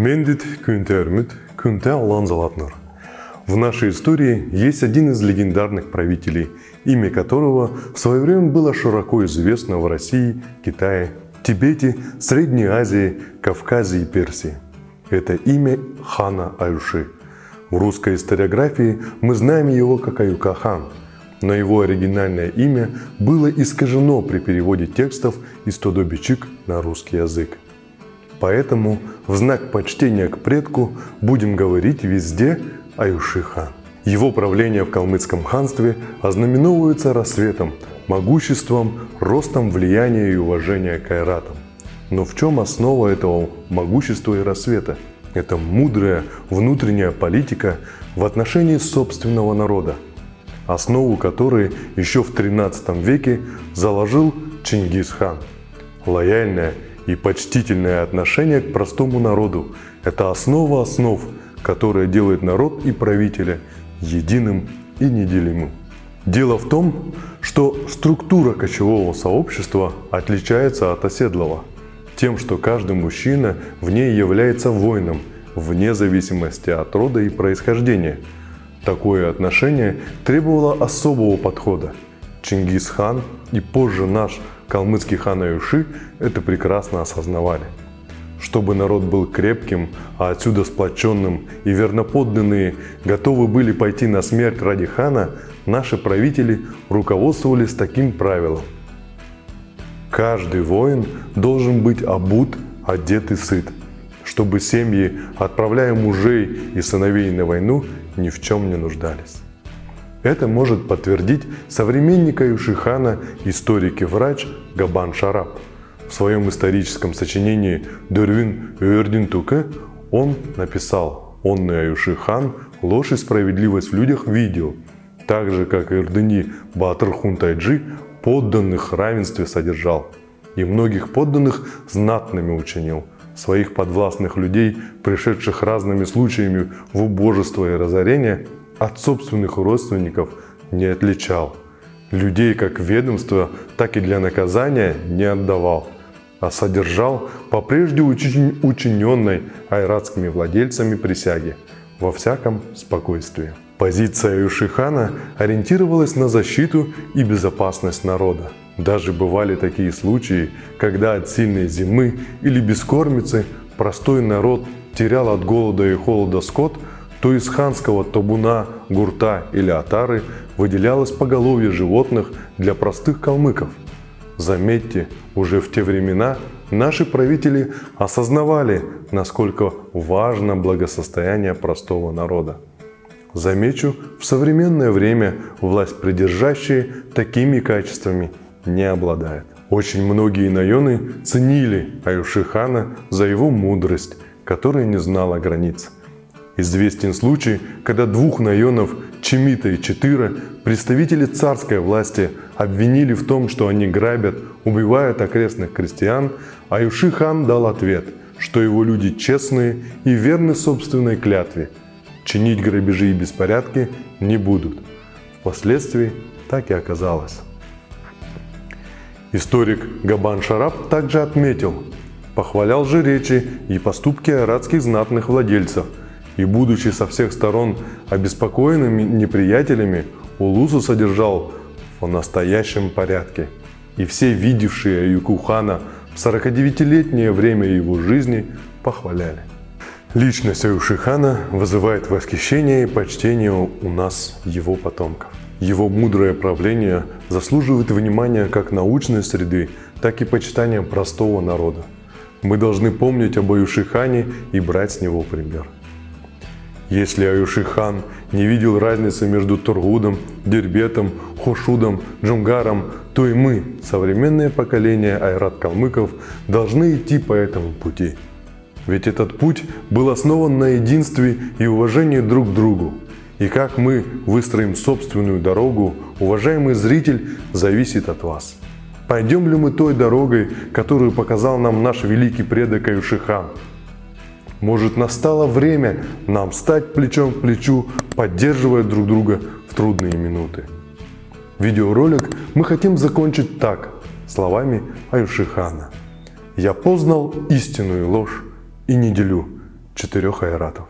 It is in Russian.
Мендит Кюнтермит Кюнте Алан Залатнер. В нашей истории есть один из легендарных правителей, имя которого в свое время было широко известно в России, Китае, Тибете, Средней Азии, Кавказе и Персии. Это имя хана Аюши. В русской историографии мы знаем его как Аюка хан, но его оригинальное имя было искажено при переводе текстов из Тодобичик на русский язык. Поэтому в знак почтения к предку будем говорить везде Аюши хан. Его правление в калмыцком ханстве ознаменовывается рассветом, могуществом, ростом влияния и уважения к айратам. Но в чем основа этого могущества и рассвета? Это мудрая внутренняя политика в отношении собственного народа, основу которой еще в 13 веке заложил Чингисхан. Лояльное и почтительное отношение к простому народу – это основа основ, которая делает народ и правителя единым и неделимым. Дело в том, что структура кочевого сообщества отличается от оседлого тем, что каждый мужчина в ней является воином, вне зависимости от рода и происхождения. Такое отношение требовало особого подхода. Чингисхан и позже наш калмыцкий хан Аюши это прекрасно осознавали. Чтобы народ был крепким, а отсюда сплоченным и верноподданные готовы были пойти на смерть ради хана, наши правители руководствовались таким правилом. Каждый воин должен быть обут, одет и сыт, чтобы семьи, отправляя мужей и сыновей на войну, ни в чем не нуждались. Это может подтвердить современник Аюшихана, историк и врач Габан Шараб. В своем историческом сочинении «Дервин Юрдин Туке» он написал «Онный Аюшихан ложь и справедливость в людях видел, так же, как Ирдыни Батыр Хунтайджи подданных равенстве содержал, и многих подданных знатными учинил, своих подвластных людей, пришедших разными случаями в убожество и разорение, от собственных родственников не отличал. Людей как ведомство, так и для наказания не отдавал, а содержал по прежде учиненной айратскими владельцами присяги во всяком спокойствии. Позиция Юшихана ориентировалась на защиту и безопасность народа. Даже бывали такие случаи, когда от сильной зимы или бескормицы простой народ терял от голода и холода скот, то из ханского табуна, гурта или атары выделялось поголовье животных для простых калмыков. Заметьте, уже в те времена наши правители осознавали, насколько важно благосостояние простого народа. Замечу, в современное время власть придержащие такими качествами не обладает. Очень многие наёны ценили Аюшихана за его мудрость, которая не знала границ. Известен случай, когда двух наёнов, Чемита и Четыра, представители царской власти обвинили в том, что они грабят, убивают окрестных крестьян, а Юшихан дал ответ, что его люди честные и верны собственной клятве – чинить грабежи и беспорядки не будут. Впоследствии так и оказалось. Историк Габан Шараб также отметил, похвалял же речи и поступки арадских знатных владельцев, и, будучи со всех сторон обеспокоенными неприятелями, Улусу содержал в настоящем порядке. И все видевшие Аюкухана в 49-летнее время его жизни похваляли. Личность Аюшихана вызывает восхищение и почтение у нас, его потомков. Его мудрое правление заслуживает внимания как научной среды, так и почитания простого народа. Мы должны помнить об Аюшихане и брать с него пример. Если Аюшихан не видел разницы между Тургудом, Дербетом, Хошудом, Джунгаром, то и мы, современное поколение айрат-калмыков, должны идти по этому пути – ведь этот путь был основан на единстве и уважении друг к другу. И как мы выстроим собственную дорогу, уважаемый зритель, зависит от вас. Пойдем ли мы той дорогой, которую показал нам наш великий предок Аюшихан? Может настало время нам стать плечом к плечу, поддерживая друг друга в трудные минуты. Видеоролик мы хотим закончить так, словами Аюшихана. «Я познал истинную ложь, и не делю. четырех айратов.